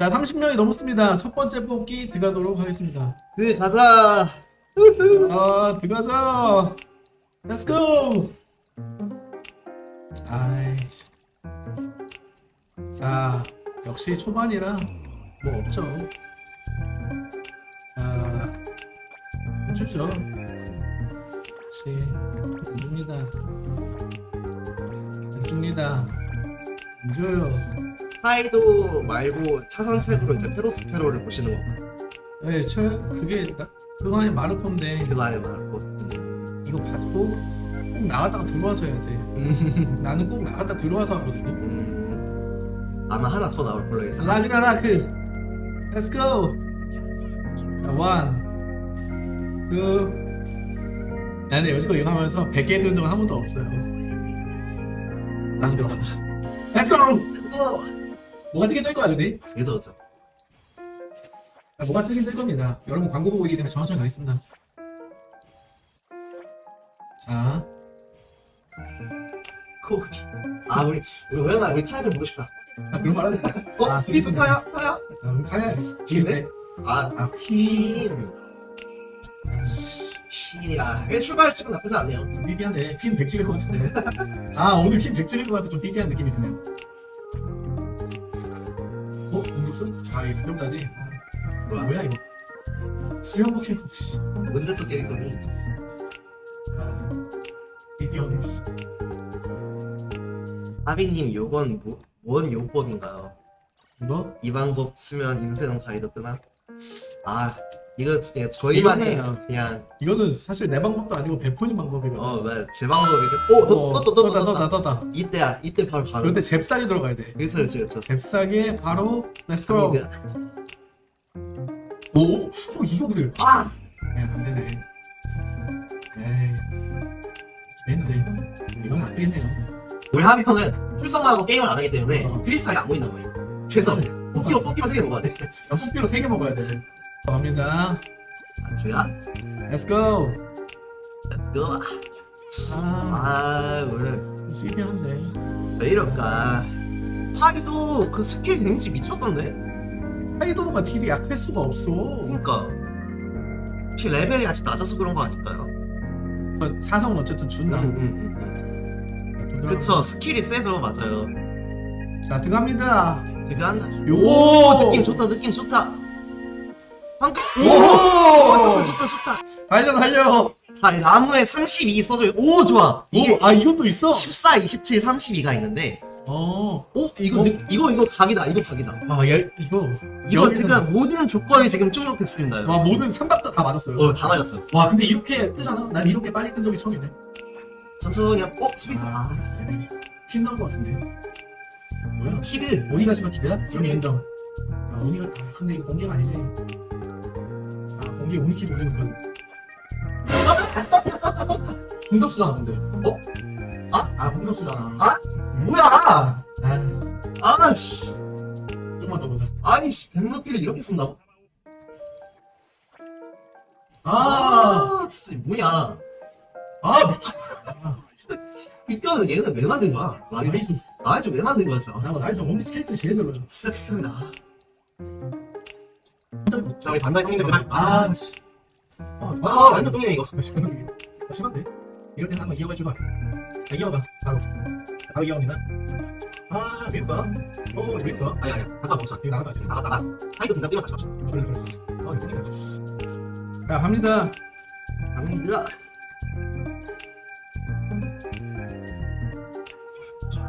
자 30명이 넘었습니다. 첫 번째 뽑기 들어가도록 하겠습니다. 그 가자. 자 들어가자. Let's go. 아이씨. 자 역시 초반이라 뭐 없죠. 자 주죠. 그렇지 안 줍니다. 안 줍니다. 안 줘요 파이도 말고 차선책으로 이제 페로스페로를 보시는 건가요? 네, 저 그게 나- 그거 아니 마르코인데 그거 안에 말고. 이거 받고 꼭 나갔다가 들어와서 해야 돼. 음, 나는 꼭 나갔다 들어와서 하거든요. 음, 아마 하나 더 나올 걸로 예상. 라그나 라크. Let's go. 그. 나는 여지껏 이거 하면서 100개 든 적은 한 번도 없어요. 난 들어간다. Let's go. 뭐가 뜨긴 뜰 거야, 그지? 그죠 그죠. 아, 뭐가 뜨긴 뜰 겁니다. 여러분 광고 보고 있기 때문에 천천히 가겠습니다. 자, 코디. 아 우리 우리 오연아 우리 차이 좀 보고 싶다. 아, 그런 말 하지 마. 어? 아, 스피스 스피스 파야? 파야? 아, 가야 지금 돼. 아, 아, 퀸. 퀸이라. 왜 출발 치고 나쁘지 않네요. 좀 삐디한데 퀸 100찍을 것 같은데 아 오늘 퀸 100찍을 것 같아 좀 삐디한 느낌이 드네요 아 득점자지? 아, 뭐야? 뭐야 이거 수영 포켓몬 씨 문제적 캐릭터니. 아, 삐디하네 씨 하비님 요건 뭐, 뭔 요법인가요? 이거? 이 방법 쓰면 인생 카이도 뜨나? 아 이거 진짜 저희만의 이거는- 그냥. 이거는 사실 내 방법도 아니고 베폰이 방법이거든. 어 맞아. 제 방법이게 오 어, 떴다 떴다 떴다. 떴다. 이때야 이때 바로 가는 그런데 잽싸게 들어가야 돼. 그렇죠 그렇죠 그렇죠. 잽싸게 바로 Let's go. 오? 어 이거 그래. 아! 야 안 되네. 에이. 기대했는데 이건 안 되겠네요 우리 하비 형은 출석만 하고 게임을 안 하기 때문에 어. 크리스탈이 안 보인단 말이에요 그래서 뽑기로 뽑기로 세개 먹어야 돼. 연뽑기로 3개 먹어야 돼. 갑니다. 제가 Let's go. Let's go 아, 아 오늘 시비한데. 왜 이럴까 하비도 그 스킬 데미지 미쳤던데 카이도가 딜이 약할 수가 없어. 그러니까 혹시 레벨이 아직 낮아서 그런 거 아닐까요? 그 사성은 어쨌든 준다. 음, 음, 음. 그쵸 스킬이 세죠 맞아요 자, 들어갑니다. 지금 요! 오 느낌 좋다 느낌 좋다 방금 오! 오 좋다 좋다 좋다 달려, 달려. 자 나무에 32 써져 오 좋아 이게 오, 아, 이것도 있어? 14, 27, 32가 있는데 어. 오 이거 어? 느- 이거 이거 각이다 이거 각이다 아, 얘, 이거. 이거 여기는- 지금 모든 조건이 지금 충족됐습니다 와, 모든 삼박자 다 맞았어요. 어다 맞았어 와, 근데 이렇게 뜨잖아? 난 이렇게 빨리 뜬 적이 처음이네. 천천히 한- 어 스피드 아, 퀸 나온 것 같은데. 뭐야? 히드 오니가 심한 기대야? 그럼 인정. 아, 오니가, 아, 근데 이거 공개가 아니지. 아, 공개 오니키 돌리는 건. 공격수잖아, 근데. 어? 아? 아, 공격수잖아. 아? 뭐야! 아, 아씨 좀만 더 보자. 아니 씨 백로피를 이렇게 쓴다고? 아! 아 진짜 뭐냐 아, 미친. 진짜 이거는 얘는 왜 만든 거야? 나이 좀, 좀왜 만든 거야 진짜 나 나이 좀 오니 스케이트 제일 늘어요. 진짜 극혐이다 자, 우리 반달 형님들. 아, 씨. 아, 아 완전 똥이네 이거 심한데? 심한데? 이럴 때 한번 이어가 주봐. 자, 이어가. 바로. 바로 이어갑니다. 아, 밀까? 어, 밀까? 아니 아니 잠깐 멈춰 이거 나갔다. 이거 나갔다 카이도 등장 뛰면 같이 갑시다 그래, 그래. 아, 이거 자, 갑니다. 갑니다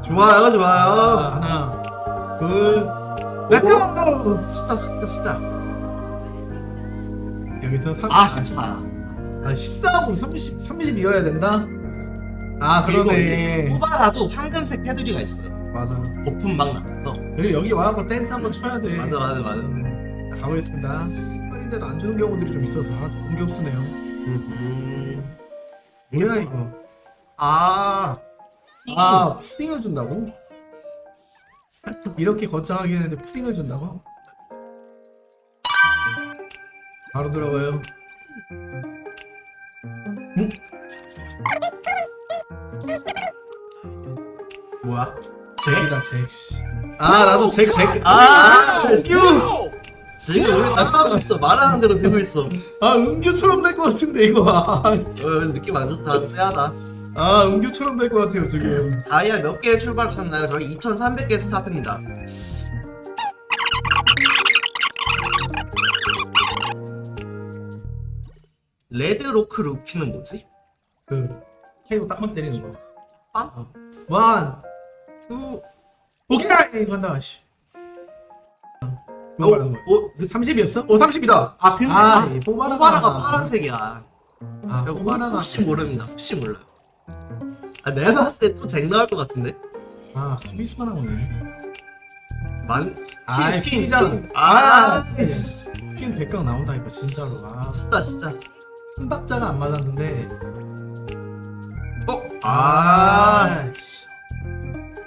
좋아요 자, 좋아요 하나, 둘, Let's go 숫자 숫자 숫자 여기서 3, 아 14. 아, 14하고 30, 30 이어야 된다? 아, 그러네. 뽑아라도 황금색 테두리가 있어요 맞아. 거품 막 나면서 그리고 여기 와갖고 댄스 한번 쳐야 돼. 맞아 맞아 맞아 음, 자, 가보겠습니다. 할인데도 안 주는 경우들이 좀 있어서 아, 공격수네요. 음. 뭐야, 이거. 아 아, 푸딩을 준다고? 이렇게 거창하게 했는데 푸딩을 준다고? 바로 들어가요. 음? 뭐야? 잭이다 잭. 씨. 아 나도 잭 잭. 아, 은규. 지금 우리 딱 하고 있어. 말하는 대로 되고 있어. 아 은규처럼 될 것 같은데 이거. 아, 어, 느낌 안 좋다. 쎄하다. 아 은규처럼 될 것 같아요 지금. 다이아 몇개 출발하셨나요? 저희 2,300개 스타트입니다. 레드로크 루피는 뭐지? 그 케이블 딱만 때리는 거. 빵? 어. one, two, 오케이 간다. 씨. 거야. 어, 30이었어? 어 30이다. 아, 근데 아, 아, 이 뽑아라가 뽑아라가 파란색이야. 아, 야, 뽑아라가 혹시 모릅니다. 혹시 몰라. 아, 내가 봤을 때 또잭 나올 것 같은데? 아 스미스가 나오네. 만, 아, 퀸, 퀸이잖아. 퀸. 아, 아, 씨. 퀸 100강 나온다니까 진짜로. 아, 진짜, 진짜. 한 박자가 안 맞았는데. 어? 아, 아, 씨.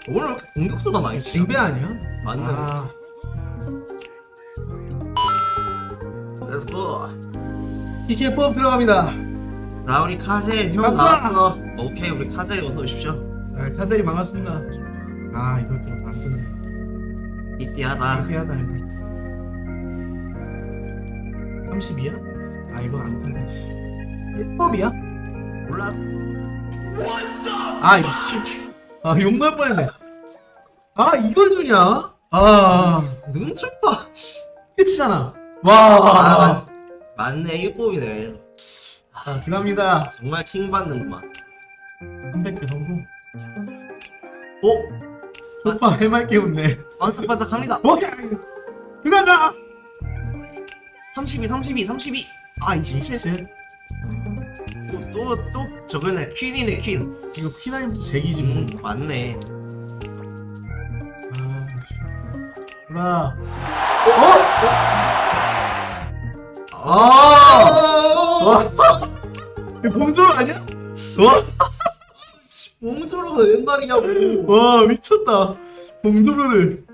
오늘 왜 이렇게 공격수가 많이? 징배 아니야? 맞네. 아, Let's go. PK 법 들어갑니다. 나 우리 카젤 형 간다. 나왔어. 오케이, 우리 카젤 어서 오십시오. 자, 카젤이 반갑습니다. 아, 이거 또안 뜨네. 이띠하다. 이거. 32야? 아, 이건 안 뜬다. 씨. 1법이야? 몰라. 아, 씨. 아, 욕날 뻔했네. 아, 이걸 주냐? 아, 눈좀 봐. 씨. 끝이잖아. 아, 와. 맞네, 일곱이네. 자, 들어갑니다. 정말 킹 받는구만. 300개 성공. 어? 오빠 해맑게 웃네. 반짝반짝 합니다. 오케이. 들어가자. 32, 32, 32. 아, 27. 제 또, 또, 또, 저거네. 퀸이네, 퀸. 이거 피나임도 제기지 뭐. 음, 맞네. 아, 씨. 뭐라. 아! 와. 이거 봉조로 아니야? 와. 몽조로가 웬 말이냐고. 와 미쳤다 봉조로를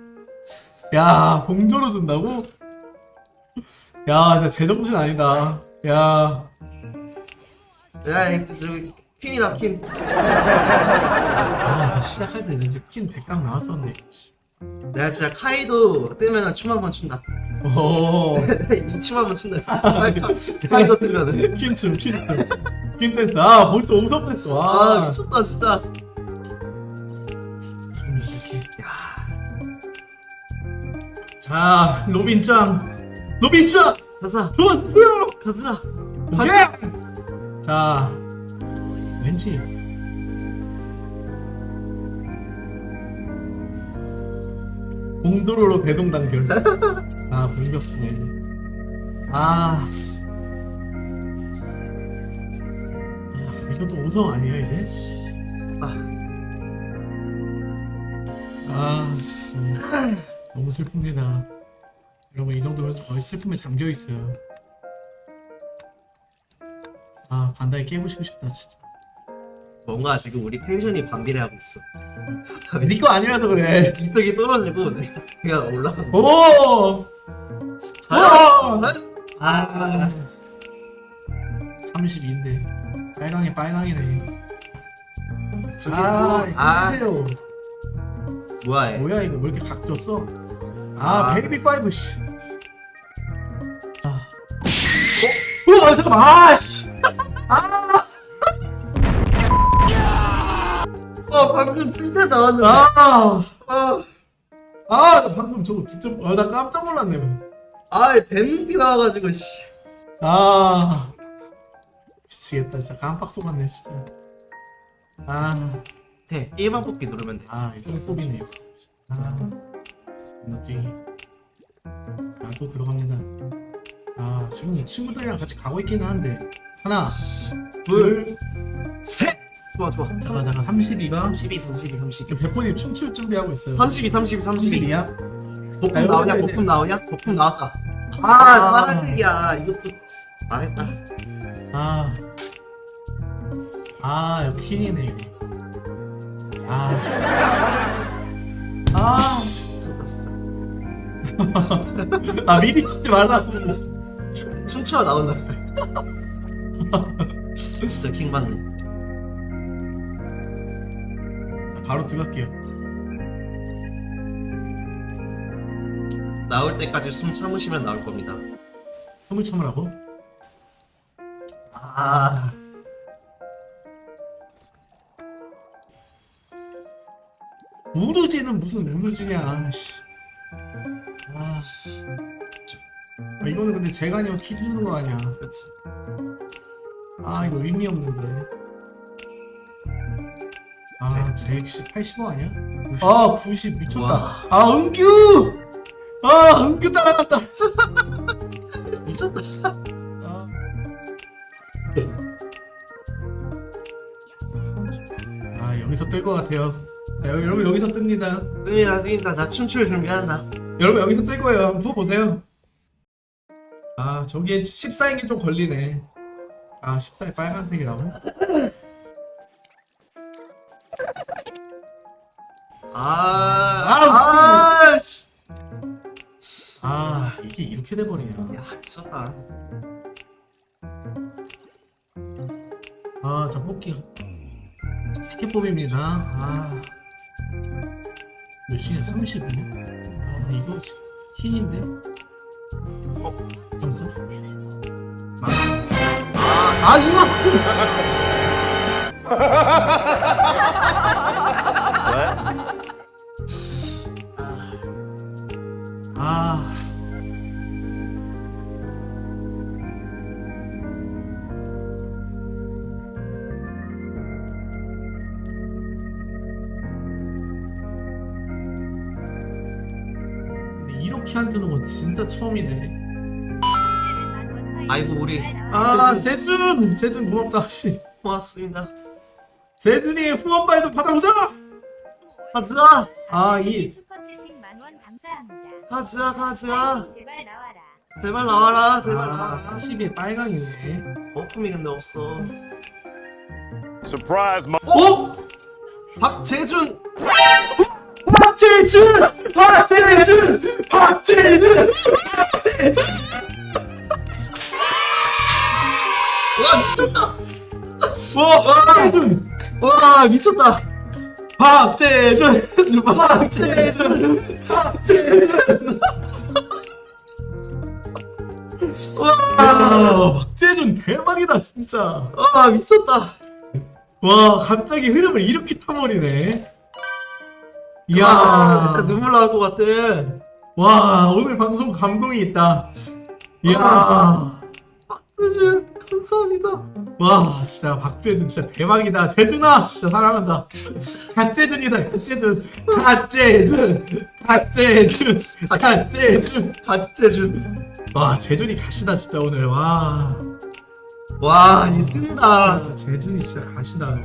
야 봉조로 준다고? 야 진짜 제정신 아니다 야 야, 저기, 퀸이다, 퀸. 아, 시작할 때 이제 퀸 100강 나왔었는데 씨. 내가 진짜 카이도 뜨면은 춤 한 번 춘다. 오 이춤 한 번 춘다. 카이도 뜨면은. 퀸춤 퀸춤 퀸 댄스 아 벌써 옹섭 댄스 아, 와 미쳤다, 진짜. 자 로빈짱 로빈짱 가자, 좋았어요 가자. 오케이 자 왠지 공도로로 대동단결 아 공격수네 아, 씨. 아 이것도 5성 아니야 이제? 아 씨. 너무 슬픕니다 여러분 이 정도면 거의 슬픔에 잠겨 있어요 아 반다이 깨부시고 싶다 진짜 뭔가 지금 우리 텐션이 반비례하고 있어. 니거 아니라서 그래 뒷쪽이 떨어지고 내가 올라가고. 오! 아, 아 32인데 빨강이 빨강이네 아 또- 아, 보세요 뭐야 얘. 뭐야 이거 왜 이렇게 각졌어 아 아. 베이비 파이브 씨 아. 어? 어 잠깐만 아씨 방금 찐따 나왔는데. 아, 아, 아, 나 방금 저거 진짜, 아, 나 깜짝 놀랐네. 아, 뱀비 나와가지고 씨. 아, 미치겠다. 진짜 깜빡 속았네, 진짜. 아, 돼. 1번 뽑기 누르면 돼. 아, 이거 뽑이네요. 아, 느끼기. 아, 또 들어갑니다. 아, 지금 친구들이랑 같이 가고 있기는 한데. 하나, 둘, 셋. 좋아 좋아. 잠깐, 잠깐, 32가. 32, 32, 32. 지금 배포님 춤출 준비하고 있어요. 32, 32, 32. 32야? 거품 아, 나오냐? 이거 이제- 거품 나오냐? 거품 나왔다. 아, 아. 파란색이야. 이것도 망했다. 아, 아, 여기 퀸이네, 이거. 아, 아, 진짜. 아, 미리 치지 말라고. 3초가 나온다. 진짜 킹 받네. 바로 들어갈게요. 나올 때까지 숨 참으시면 나올 겁니다. 숨을 참으라고? 아, 우르지는 무슨 우르지냐. 씨. 아, 씨. 아, 이거는 근데 제가 아니면 키 주는 거 아니야. 그렇지. 아, 이거 의미 없는데. 아, 제85 아니야? 아, 90 미쳤다. 와. 아, 은규! 아, 은규 따라갔다. 미쳤다. 아. 아, 여기서 뜰 것 같아요. 자, 여- 여러분 여기서 뜹니다. 뜹니다, 뜹니다. 나 춤출 준비한다. 여러분 여기서 뜰 거예요. 한번 보세요. 아, 저기에 14인이 좀 걸리네. 아, 14에 빨간색이라고? 아, 아, 아, 씨. 아, 이게 이렇게 돼버리냐. 야, 미쳤다. 아, 저 뽑기. 티켓 뽑입니다. 아. 몇 시냐? 30이네? 아, 이거 흰인데? 어? 점수? 아, 이거! 아. 안 뜨는 건 진짜 처음이네. 아이고, 우리 아, 재준! 재준 고맙다, 씨. 고맙습니다. 재준이 후원발 좀 받아보자! 가자, 아, 이, 슈퍼채팅 만원 감사합니다. 가자, 가자. 제발 나와라. 제발 나와라, 제발 아, 나와라. 30에 빨강이네. 거품이 근데 없어. Surprise, mo- 어? 박재준! 박재준! 박재준! 박재준! 박재준! 와, 미쳤다! 와, 박재준! 와, 미쳤다! 박재준! 박재준! 박재준! 와, 박재준 대박이다, 진짜. 와, 미쳤다! 와, 갑자기 흐름을 이렇게 타버리네. 이야, 아, 진짜 눈물 나올 것 같아. 와, 오늘 방송 감동이 있다. 이야, 박재준, 감사합니다. 와, 진짜 박재준 진짜 대박이다. 재준아, 진짜 사랑한다. 갓재준이다, 갓재준. 갓재준, 갓재준, 갓재준. 박재준. 와, 재준이 가시다, 진짜 오늘. 와, 와, 이 뜬다. 아, 재준이 진짜 가시다.